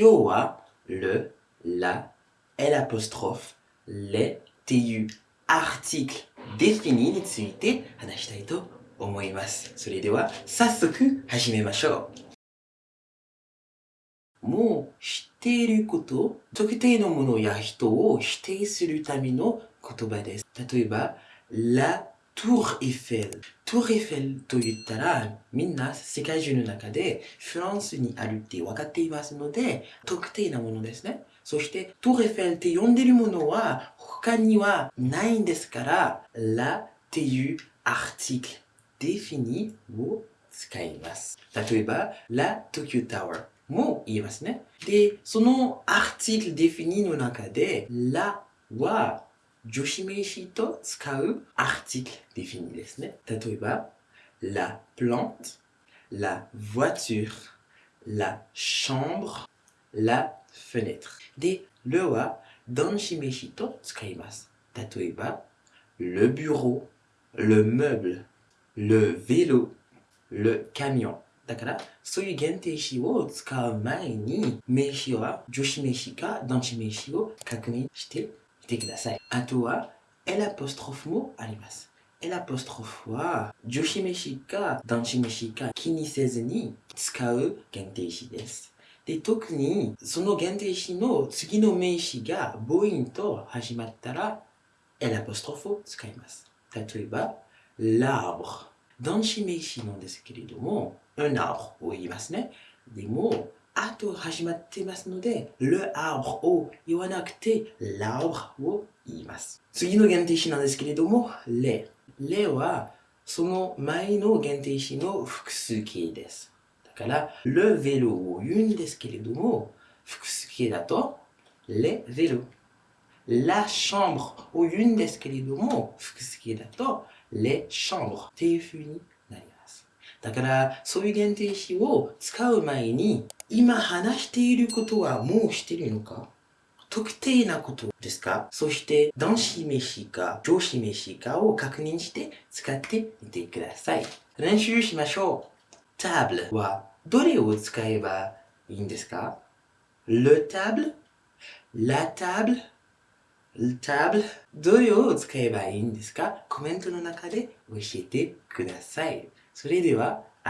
今日は le, la, l'apostrophe, les っていう article défini について話したいと思います。それでは早速始めましょう。もう知っていること、特定のものや人を否定するための言葉です。例えば、la tour Eiffel。トールエッフェルと言ったら、みんな世界中の中でフランスにあるって分かっていますので、特定なものですね。そして、トーエッフェルって呼んでるものは他にはないんですから、la っていう article défini を使います。例えば、la Tokyo Tower も言えますね。で、その article défini の中で、la は 助詞名詞と使う article défini ですね。例えば、la plante, la voiture, la chambre, la fenêtre. で、le は動詞名詞と使います。例えば、le bureau, le meuble, le vélo, le camion. だから、そういう限定詞を使う前に、名詞は助詞名詞か動詞名詞を確認してみ てください。あとは、L アポストロフもあります。L アポストロフは、助詞名詞か動詞名詞か気にせずに使う限定詞です。で、特に、その限定詞の次の名詞が母音と始まったら、L アポストロフを使います。例えば、l'arbre。動詞名詞なんですけれども、un arbre を言いますね。でも、あと始まってますので、le arbre を言わなくて、l'arbre を言います。次の限定詞なんですけれども、les。les は、その前の限定詞の複数形です。だから、le vélo を言うんですけれども、複数形だと、les vélos。la chambre を言うんですけれども、複数形だと、les chambres っていう風に。だから、そういう限定詞を使う前に、今話していることはもうしてるのか？特定なことですか？そして、動詞名詞か助詞名詞かを確認して使ってみてください。練習しましょう。table はどれを使えばいいんですか ?le table, la table, le table? どれを使えばいいんですか？コメントの中で教えてください。それでは、